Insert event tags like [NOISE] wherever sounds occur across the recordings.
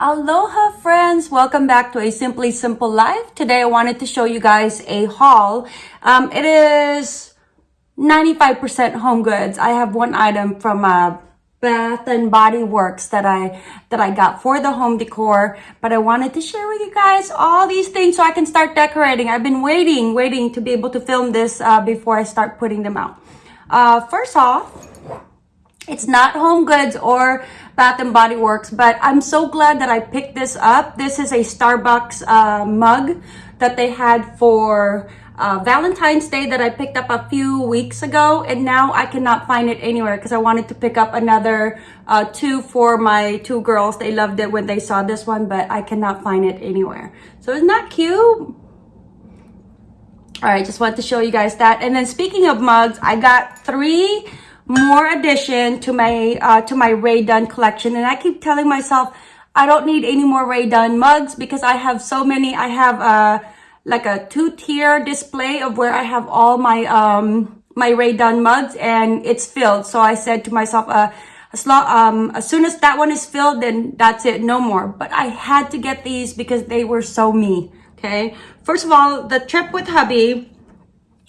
Aloha friends! Welcome back to A Simply Simple Life. Today I wanted to show you guys a haul. Um, it is 95% home goods. I have one item from uh, Bath and Body Works that I that I got for the home decor, but I wanted to share with you guys all these things so I can start decorating. I've been waiting, waiting to be able to film this uh, before I start putting them out. Uh, first off, it's not Home Goods or Bath and Body Works, but I'm so glad that I picked this up. This is a Starbucks uh, mug that they had for uh, Valentine's Day that I picked up a few weeks ago, and now I cannot find it anywhere because I wanted to pick up another uh, two for my two girls. They loved it when they saw this one, but I cannot find it anywhere. So isn't that cute? All right, just wanted to show you guys that. And then speaking of mugs, I got three more addition to my uh, to my Rae Dunn collection. And I keep telling myself, I don't need any more Rae Dunn mugs because I have so many. I have uh, like a two-tier display of where I have all my um, my Rae Dunn mugs and it's filled. So I said to myself, uh, as, long, um, as soon as that one is filled, then that's it, no more. But I had to get these because they were so me, okay? First of all, the trip with hubby,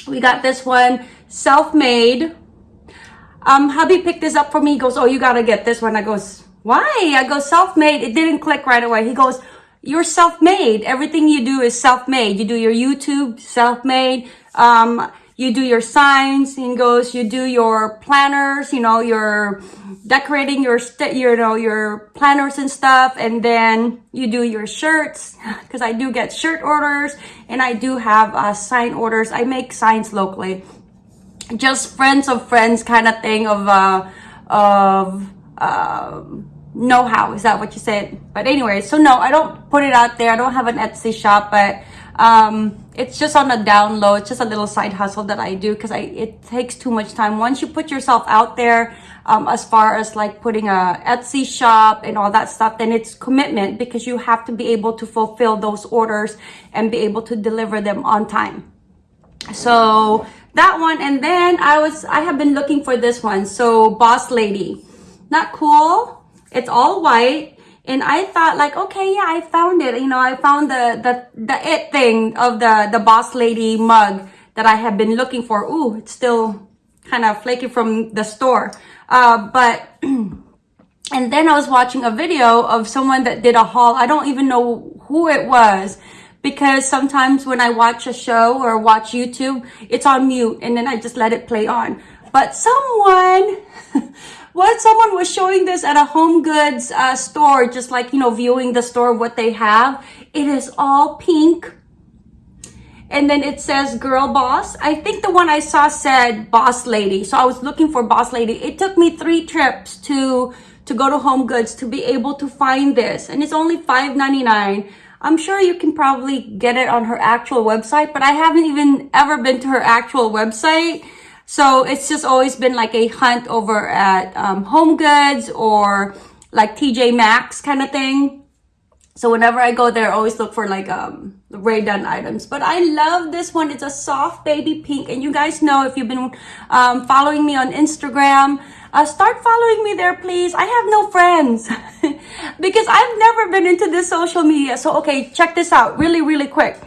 we got this one, self-made um, hubby picked this up for me. He goes, oh, you got to get this one. I goes, why? I go, self-made. It didn't click right away. He goes, you're self-made. Everything you do is self-made. You do your YouTube, self-made. Um, you do your signs. He goes, you do your planners, you know, your decorating your, you know, your planners and stuff. And then you do your shirts [LAUGHS] because I do get shirt orders and I do have uh, sign orders. I make signs locally just friends of friends kind of thing of uh of uh, know-how. Is that what you said? But anyway so no i don't put it out there. I don't have an etsy shop but um it's just on the down low it's just a little side hustle that i do because i it takes too much time. Once you put yourself out there um, as far as like putting a etsy shop and all that stuff then it's commitment because you have to be able to fulfill those orders and be able to deliver them on time. So that one and then i was i have been looking for this one. So boss lady. Not cool. It's all white. And i thought like okay yeah i found it. You know i found the the the it thing of the the boss lady mug that i have been looking for. Ooh, it's still kind of flaky from the store. Uh but [CLEARS THROAT] and then i was watching a video of someone that did a haul. I don't even know who it was because sometimes when I watch a show or watch YouTube, it's on mute and then I just let it play on. But someone, [LAUGHS] what someone was showing this at a home goods uh, store, just like, you know, viewing the store, what they have. It is all pink. And then it says girl boss. I think the one I saw said boss lady. So I was looking for boss lady. It took me three trips to to go to home goods to be able to find this. And it's only $5.99. I'm sure you can probably get it on her actual website, but I haven't even ever been to her actual website. So it's just always been like a hunt over at um, Home Goods or like TJ Maxx kind of thing. So whenever I go there, I always look for like um, Rae Dunn items. But I love this one. It's a soft baby pink. And you guys know if you've been um, following me on Instagram, uh, start following me there, please. I have no friends [LAUGHS] because I've never been into this social media. So, okay, check this out really, really quick.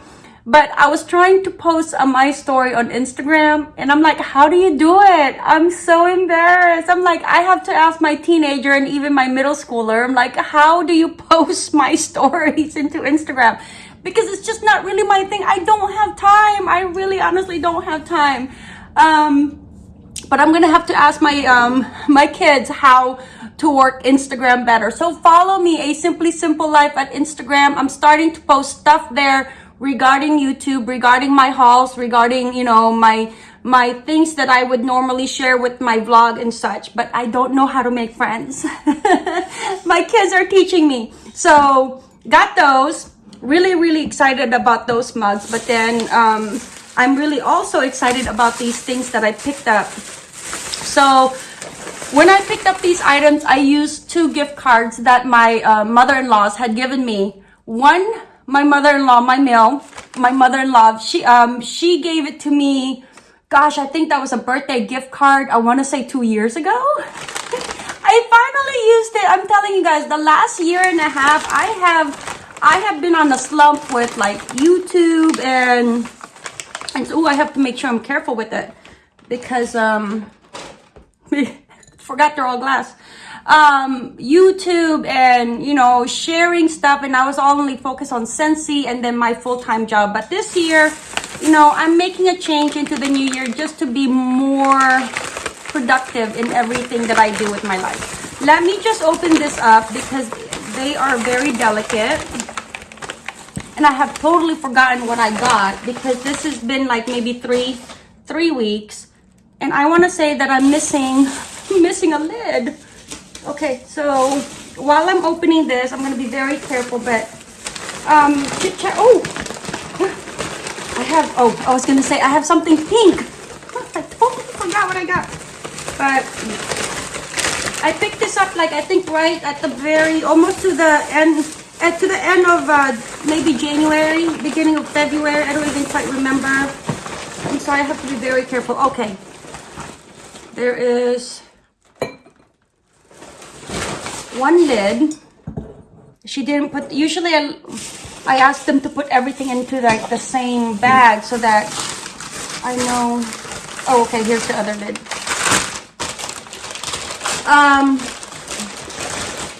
But I was trying to post a my story on Instagram and I'm like, how do you do it? I'm so embarrassed. I'm like, I have to ask my teenager and even my middle schooler. I'm like, how do you [LAUGHS] post my stories into Instagram? Because it's just not really my thing. I don't have time. I really honestly don't have time. Um, but I'm gonna have to ask my um my kids how to work Instagram better. So follow me, a Simply Simple Life at Instagram. I'm starting to post stuff there regarding YouTube, regarding my hauls, regarding, you know, my my things that I would normally share with my vlog and such, but I don't know how to make friends. [LAUGHS] my kids are teaching me. So got those. Really, really excited about those mugs. But then um, I'm really also excited about these things that I picked up so when I picked up these items, I used two gift cards that my uh, mother-in-laws had given me. One, my mother-in-law, my mail, my mother-in-law, she um she gave it to me. Gosh, I think that was a birthday gift card. I want to say two years ago. I [LAUGHS] I finally used it. I'm telling you guys, the last year and a half, I have I have been on a slump with like YouTube and and oh, I have to make sure I'm careful with it because um [LAUGHS] forgot they're all glass. Um youtube and you know sharing stuff and i was only focused on Scentsy and then my full-time job. But this year you know i'm making a change into the new year just to be more productive in everything that i do with my life. Let me just open this up because they are very delicate. And i have totally forgotten what i got because this has been like maybe three three weeks and i want to say that i'm missing [LAUGHS] missing a lid Okay, so while I'm opening this, I'm going to be very careful, but um, chit chat. Oh, [GASPS] I have, oh, I was going to say, I have something pink. I totally forgot what I got. But I picked this up, like, I think right at the very, almost to the end, at, to the end of uh, maybe January, beginning of February. I don't even quite remember. And so I have to be very careful. Okay. There is one lid. She didn't put, usually I, I ask them to put everything into like the same bag so that I know, oh, okay, here's the other lid. Um,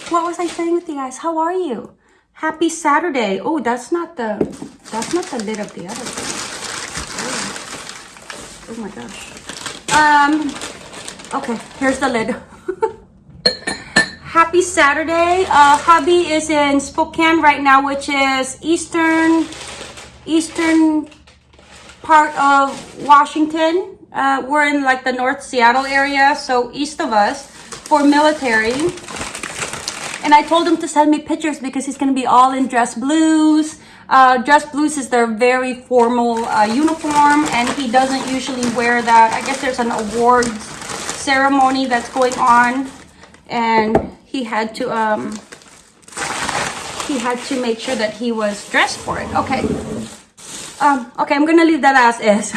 what was I saying with you guys? How are you? Happy Saturday. Oh, that's not the, that's not the lid of the other thing. Oh, oh my gosh. Um, okay, here's the lid. [LAUGHS] happy Saturday. Uh, hubby is in Spokane right now, which is eastern, eastern part of Washington. Uh, we're in like the North Seattle area, so east of us for military. And I told him to send me pictures because he's going to be all in dress blues. Uh, dress blues is their very formal uh, uniform and he doesn't usually wear that. I guess there's an awards ceremony that's going on and he had to um he had to make sure that he was dressed for it. Okay. Um okay i'm gonna leave that as is.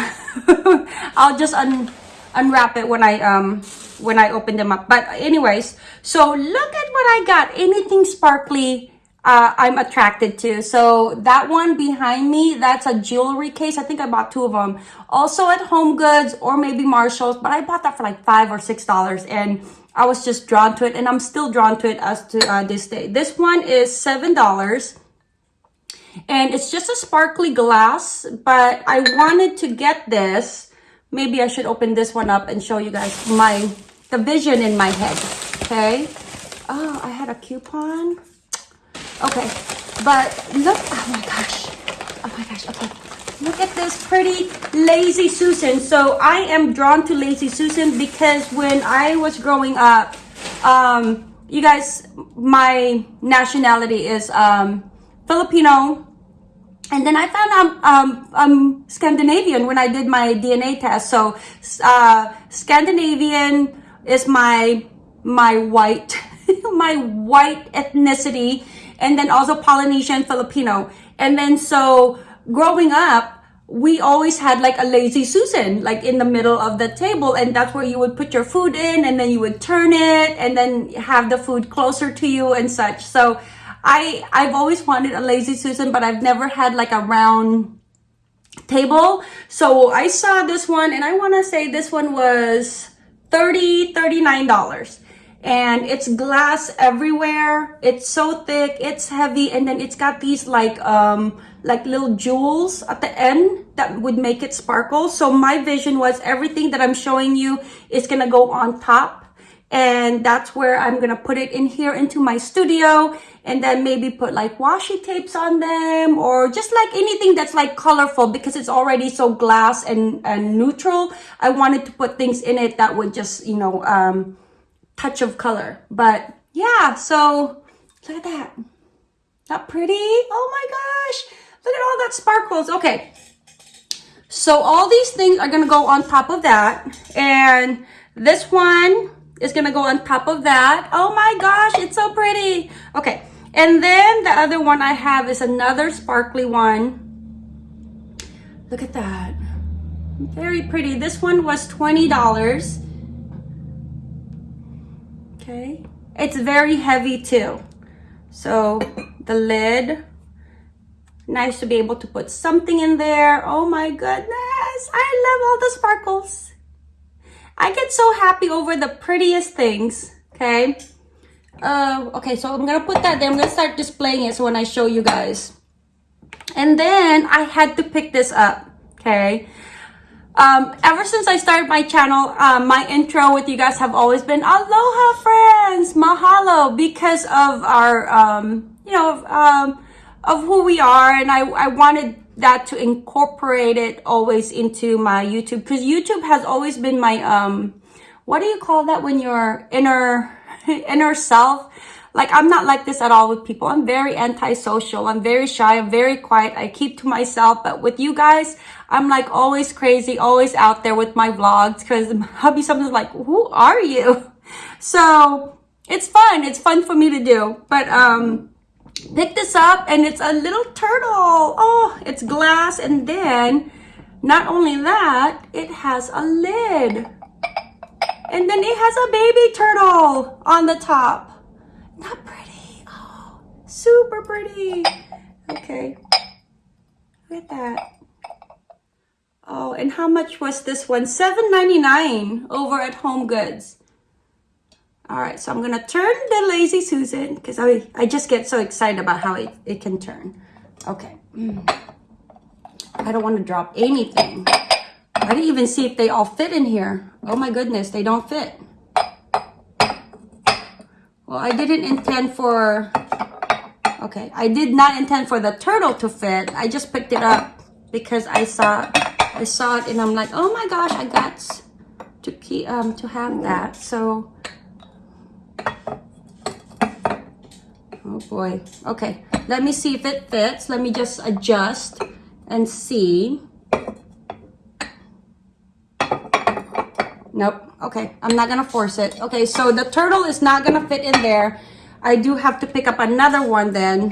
[LAUGHS] I'll just un unwrap it when i um when i open them up. But anyways so look at what i got. Anything sparkly uh, I'm attracted to. So that one behind me, that's a jewelry case. I think I bought two of them. Also at Home Goods or maybe Marshall's, but I bought that for like five or six dollars. And I was just drawn to it and I'm still drawn to it as to uh, this day. This one is $7 and it's just a sparkly glass, but I wanted to get this. Maybe I should open this one up and show you guys my, the vision in my head, okay? Oh, I had a coupon. Okay, but look, oh my gosh, oh my gosh, okay. Look at this pretty Lazy Susan. So I am drawn to Lazy Susan because when I was growing up, um, you guys, my nationality is um, Filipino. And then I found I'm um, um, Scandinavian when I did my DNA test. So uh, Scandinavian is my my white [LAUGHS] my white ethnicity and then also Polynesian Filipino. And then so growing up, we always had like a lazy Susan, like in the middle of the table. And that's where you would put your food in and then you would turn it and then have the food closer to you and such. So I, I've always wanted a lazy Susan, but I've never had like a round table. So I saw this one and I want to say this one was 30 $39 and it's glass everywhere. It's so thick. It's heavy. And then it's got these like um like little jewels at the end that would make it sparkle. So my vision was everything that i'm showing you is gonna go on top. And that's where i'm gonna put it in here into my studio. And then maybe put like washi tapes on them or just like anything that's like colorful because it's already so glass and, and neutral. I wanted to put things in it that would just you know um touch of color. But yeah, so look at that. Not pretty? Oh my gosh. Look at all that sparkles. Okay. So all these things are going to go on top of that. And this one is going to go on top of that. Oh my gosh, it's so pretty. Okay. And then the other one I have is another sparkly one. Look at that. Very pretty. This one was $20. Okay. It's very heavy too. So the lid, nice to be able to put something in there. Oh my goodness. I love all the sparkles. I get so happy over the prettiest things. Okay. Uh, okay, so I'm gonna put that there. I'm gonna start displaying it so when I show you guys. And then I had to pick this up. Okay. Um, ever since I started my channel, um, my intro with you guys have always been aloha friends, mahalo, because of our, um, you know, um, of who we are. And I, I wanted that to incorporate it always into my YouTube because YouTube has always been my, um, what do you call that when your inner, [LAUGHS] inner self? Like, I'm not like this at all with people. I'm very antisocial. I'm very shy. I'm very quiet. I keep to myself. But with you guys, I'm like always crazy, always out there with my vlogs because hubby [LAUGHS] sometimes like, who are you? [LAUGHS] So it's fun. It's fun for me to do. But, um, pick this up and it's a little turtle. Oh, it's glass. And then not only that, it has a lid. And then it has a baby turtle on the top. Not pretty. Oh, super pretty. Okay. Look at that. Oh, and how much was this one? $7.99 over at Home Goods. All right, so I'm gonna turn the Lazy Susan because I, I just get so excited about how it, it can turn. Okay. Mm. I don't want to drop anything. I didn't even see if they all fit in here. Oh my goodness, they don't fit. Well, I didn't intend for, okay, I did not intend for the turtle to fit. I just picked it up because I saw, I saw it and I'm like, oh my gosh, I got to keep, um, to have that. So, oh boy. Okay, let me see if it fits. Let me just adjust and see. Nope. Okay, I'm not gonna force it. Okay, so the turtle is not gonna fit in there. I do have to pick up another one then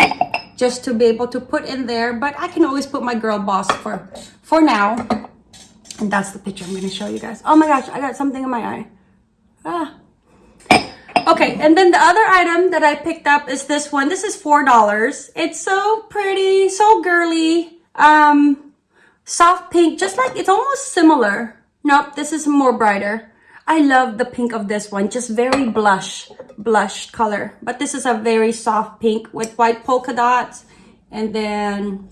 just to be able to put in there. But I can always put my girl boss for, for now. And that's the picture I'm gonna show you guys. Oh my gosh, I got something in my eye. Ah. Okay, and then the other item that I picked up is this one. This is $4. It's so pretty, so girly. Um, soft pink, just like, it's almost similar Nope, this is more brighter. I love the pink of this one. Just very blush, blush color. But this is a very soft pink with white polka dots. And then,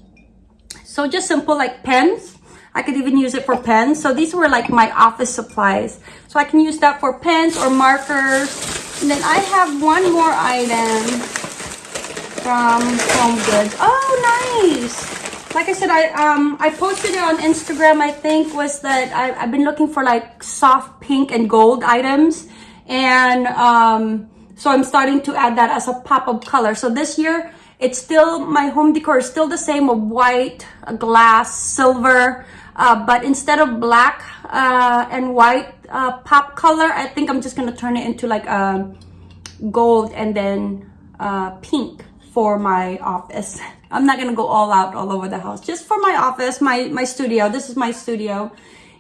so just simple like pens. I could even use it for pens. So these were like my office supplies. So I can use that for pens or markers. And then I have one more item from Home Goods. Oh, nice like I said, I um I posted it on Instagram. I think was that I, I've been looking for like soft pink and gold items, and um so I'm starting to add that as a pop of color. So this year, it's still my home decor is still the same of white, glass, silver, uh, but instead of black uh, and white uh, pop color, I think I'm just gonna turn it into like a gold and then uh, pink for my office. [LAUGHS] I'm not gonna go all out all over the house. Just for my office, my, my studio. This is my studio.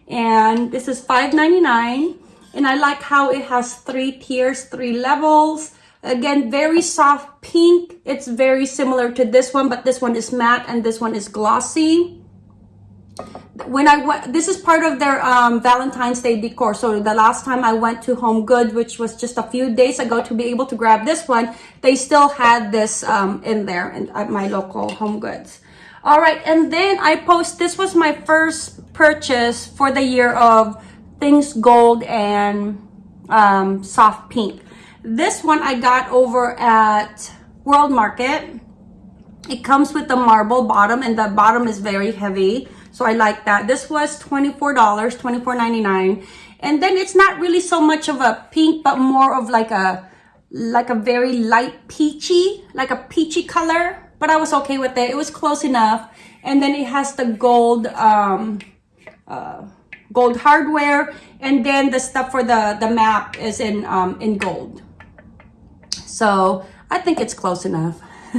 And this is $5.99. And I like how it has three tiers, three levels. Again, very soft pink. It's very similar to this one, but this one is matte and this one is glossy when I went, this is part of their um, Valentine's Day decor. So the last time I went to Home Good, which was just a few days ago to be able to grab this one, they still had this um, in there in, at my local Home Goods. All right, and then I post, this was my first purchase for the year of things gold and um, soft pink. This one I got over at World Market. It comes with the marble bottom and the bottom is very heavy. So I like that. This was $24, $24.99. And then it's not really so much of a pink, but more of like a, like a very light peachy, like a peachy color. But I was okay with it. It was close enough. And then it has the gold, um, uh, gold hardware. And then the stuff for the, the map is in, um, in gold. So I think it's close enough. [LAUGHS]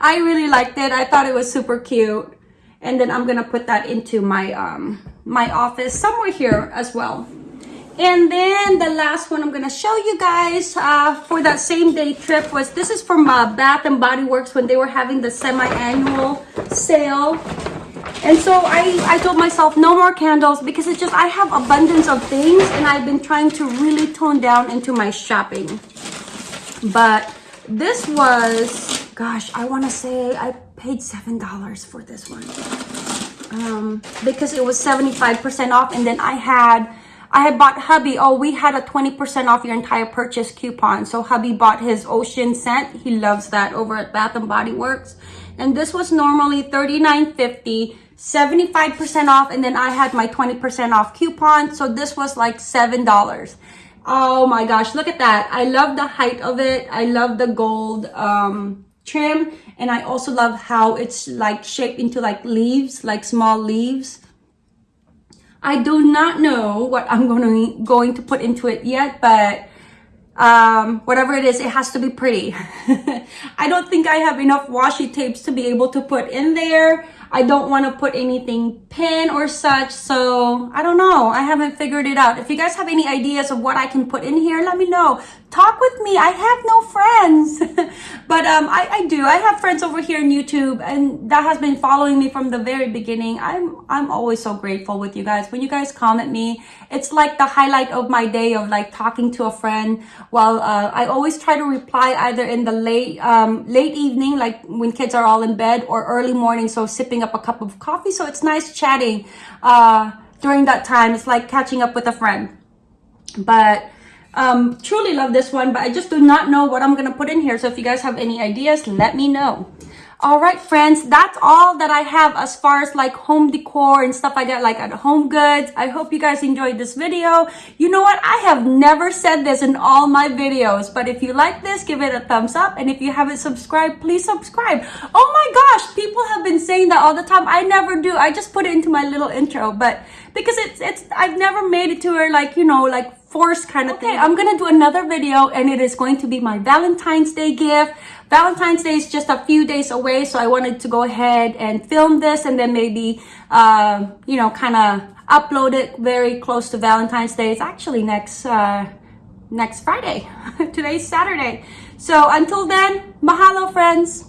I really liked it. I thought it was super cute and then I'm gonna put that into my um my office somewhere here as well And then the last one I'm gonna show you guys uh, for that same day trip was this is from uh, Bath and Body Works when they were having the semi-annual sale. And so I, I told myself no more candles because it's just I have abundance of things and I've been trying to really tone down into my shopping. But this was, gosh, I want to say I paid $7 for this one. Um, because it was 75% off and then I had I had bought hubby. Oh, we had a 20% off your entire purchase coupon. So hubby bought his ocean scent. He loves that over at Bath and Body Works. And this was normally $39.50, 75% off. And then I had my 20% off coupon. So this was like $7. Oh my gosh, look at that. I love the height of it. I love the gold um, trim. And I also love how it's like shaped into like leaves, like small leaves. I do not know what I'm going to, going to put into it yet, but um, whatever it is, it has to be pretty. [LAUGHS] I don't think I have enough washi tapes to be able to put in there. I don't want to put anything pin or such. So I don't know. I haven't figured it out. If you guys have any ideas of what I can put in here, let me know. Talk with me. I have no friends. [LAUGHS] but um, I, I do. I have friends over here on YouTube and that has been following me from the very beginning. I'm, I'm always so grateful with you guys. When you guys comment me, it's like the highlight of my day of like talking to a friend while uh, I always try to reply either in the late, um, late evening, like when kids are all in bed or early morning. So sipping up a cup of coffee. So it's nice chatting uh, during that time. It's like catching up with a friend. But um, truly love this one, but I just do not know what I'm going to put in here. So if you guys have any ideas, let me know. All right, friends, that's all that I have as far as like home decor and stuff like that, like at home goods. I hope you guys enjoyed this video. You know what? I have never said this in all my videos, but if you like this, give it a thumbs up. And if you haven't subscribed, please subscribe. Oh my gosh, people have been saying that all the time. I never do. I just put it into my little intro, but because it's, it's, I've never made it to where like, you know, like force kind of okay, thing. I'm gonna do another video and it is going to be my Valentine's Day gift. Valentine's Day is just a few days away, so I wanted to go ahead and film this and then maybe, uh, you know, kind of upload it very close to Valentine's Day. It's actually next, uh, next Friday. [LAUGHS] Today's Saturday. So until then, mahalo friends.